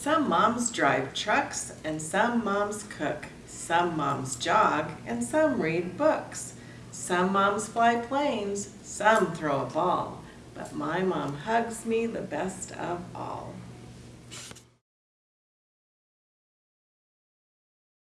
Some moms drive trucks and some moms cook. Some moms jog and some read books. Some moms fly planes, some throw a ball. But my mom hugs me the best of all.